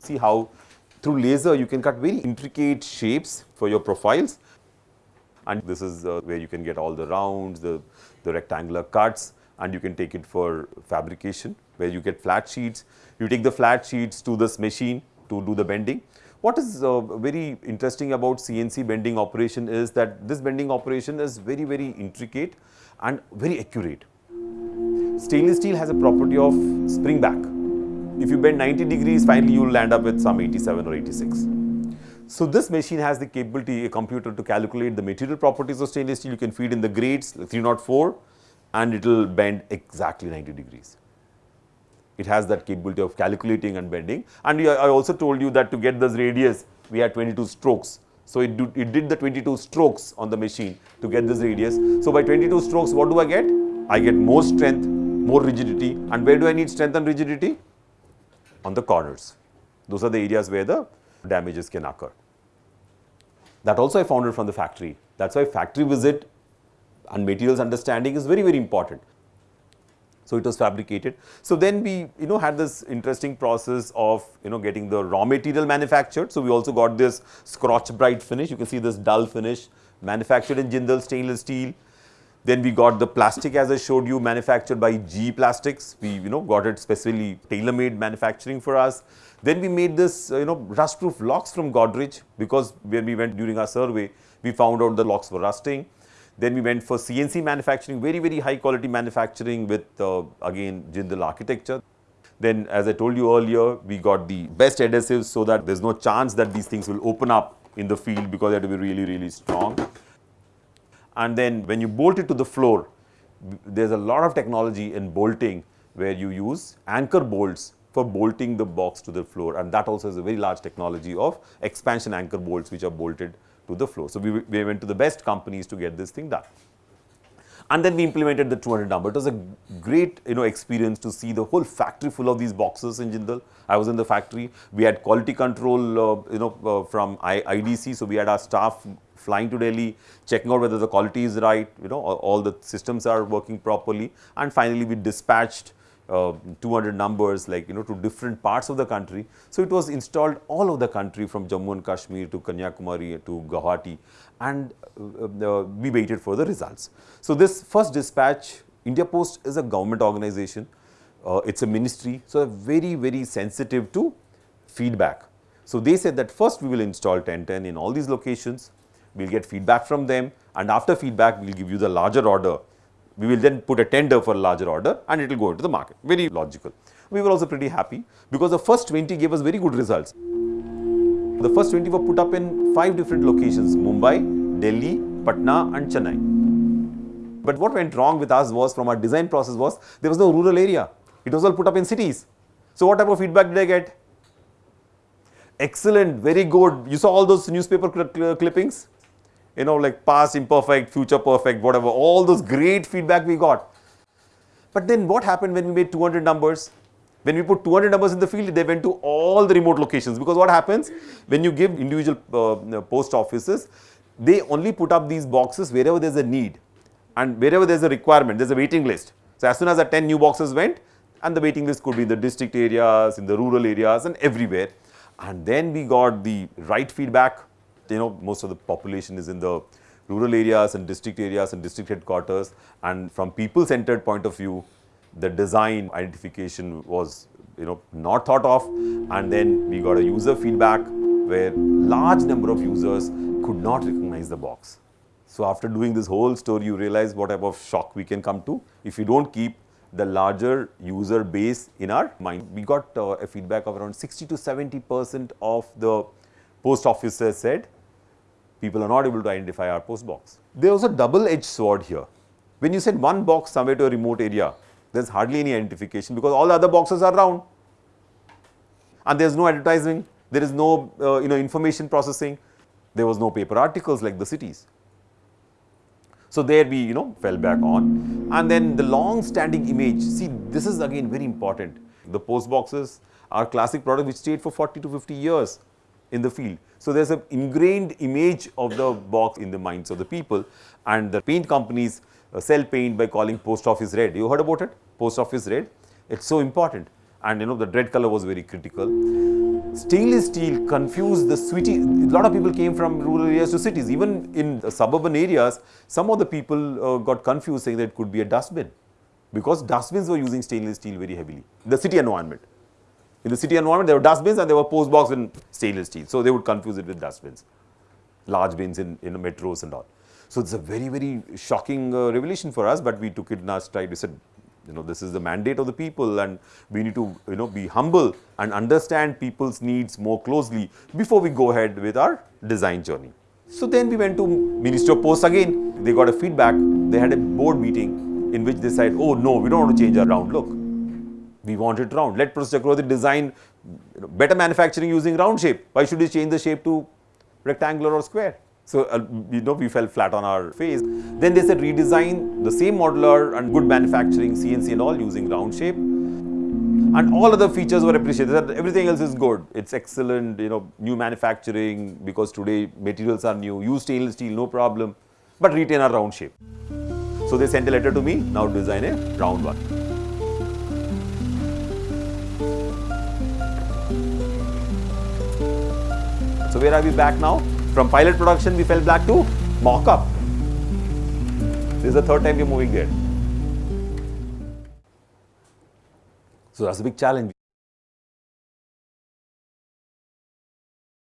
See how through laser you can cut very intricate shapes for your profiles and this is uh, where you can get all the rounds, the, the rectangular cuts and you can take it for fabrication where you get flat sheets. You take the flat sheets to this machine to do the bending. What is uh, very interesting about CNC bending operation is that this bending operation is very, very intricate and very accurate. Stainless steel has a property of spring back. If you bend 90 degrees, finally you will land up with some 87 or 86. So this machine has the capability, a computer to calculate the material properties of stainless steel. You can feed in the grades 304 and it will bend exactly 90 degrees. It has that capability of calculating and bending. And I also told you that to get this radius, we had 22 strokes. So it, do, it did the 22 strokes on the machine to get this radius. So by 22 strokes, what do I get? I get more strength, more rigidity. And where do I need strength and rigidity? On the corners. Those are the areas where the damages can occur. That also I found it from the factory. That's why factory visit and materials understanding is very, very important. So it was fabricated. So then we, you know, had this interesting process of, you know, getting the raw material manufactured. So we also got this Scotch-Brite finish. You can see this dull finish manufactured in Jindal stainless steel. Then we got the plastic as I showed you manufactured by G Plastics. We, you know, got it specifically tailor-made manufacturing for us. Then we made this, uh, you know, rust-proof locks from Godrej because when we went during our survey, we found out the locks were rusting. Then we went for CNC manufacturing, very, very high quality manufacturing with, uh, again, Jindal architecture. Then, as I told you earlier, we got the best adhesives so that there's no chance that these things will open up in the field because they have to be really, really strong. And then when you bolt it to the floor, there's a lot of technology in bolting where you use anchor bolts for bolting the box to the floor and that also is a very large technology of expansion anchor bolts which are bolted to the floor. So, we, we went to the best companies to get this thing done. And then we implemented the 200 number. It was a great you know experience to see the whole factory full of these boxes in Jindal. I was in the factory. We had quality control uh, you know uh, from IDC. So, we had our staff flying to Delhi, checking out whether the quality is right, you know, all the systems are working properly. And finally, we dispatched uh, 200 numbers like you know to different parts of the country. So, it was installed all over the country from Jammu and Kashmir to Kanyakumari to Guwahati and uh, uh, we waited for the results. So, this first dispatch India Post is a government organization, uh, it is a ministry. So, very very sensitive to feedback. So, they said that first we will install 1010 in all these locations, we will get feedback from them and after feedback we will give you the larger order we will then put a tender for a larger order and it will go into the market. Very logical. We were also pretty happy because the first 20 gave us very good results. The first 20 were put up in five different locations Mumbai, Delhi, Patna and Chennai. But what went wrong with us was from our design process was there was no rural area. It was all put up in cities. So what type of feedback did I get? Excellent, very good. You saw all those newspaper cl clippings? You know, like past imperfect, future perfect, whatever, all those great feedback we got. But then what happened when we made 200 numbers? When we put 200 numbers in the field, they went to all the remote locations because what happens when you give individual uh, post offices, they only put up these boxes wherever there's a need and wherever there's a requirement, there's a waiting list. So as soon as the 10 new boxes went and the waiting list could be in the district areas, in the rural areas and everywhere. And then we got the right feedback you know most of the population is in the rural areas and district areas and district headquarters and from people centered point of view the design identification was you know not thought of and then we got a user feedback where large number of users could not recognize the box. So after doing this whole story you realize what type of shock we can come to if you don't keep the larger user base in our mind. We got uh, a feedback of around 60 to 70 percent of the post officers said people are not able to identify our post box. There was a double edged sword here. When you send one box somewhere to a remote area, there is hardly any identification because all the other boxes are round and there is no advertising, there is no uh, you know information processing, there was no paper articles like the cities. So, there we you know fell back on and then the long standing image, see this is again very important. The post boxes are classic product which stayed for 40 to 50 years in the field. So, there is an ingrained image of the box in the minds of the people and the paint companies uh, sell paint by calling post office red. You heard about it? Post office red. It is so important and you know the red color was very critical. stainless steel confused the city. A lot of people came from rural areas to cities. Even in suburban areas, some of the people uh, got confused saying that it could be a dustbin because dustbins were using stainless steel very heavily. The city environment. In the city environment, there were dustbins and there were post box in stainless steel. So they would confuse it with dustbins, large bins in, in metros and all. So it's a very, very shocking uh, revelation for us, but we took it in our stride. We said, you know, this is the mandate of the people and we need to, you know, be humble and understand people's needs more closely before we go ahead with our design journey. So then we went to Ministry of Posts again. They got a feedback. They had a board meeting in which they said, oh no, we don't want to change our round look. We want it round. Let Professor Chakravarthy design better manufacturing using round shape. Why should we change the shape to rectangular or square? So, uh, you know, we fell flat on our face. Then they said redesign the same modular and good manufacturing, CNC and all using round shape. And all other features were appreciated. Everything else is good. It's excellent, you know, new manufacturing because today materials are new. Use stainless steel, no problem. But retain a round shape. So they sent a letter to me, now design a round one. Where are we back now? From pilot production, we fell back to mock-up. This is the third time we're moving there. So that's a big challenge.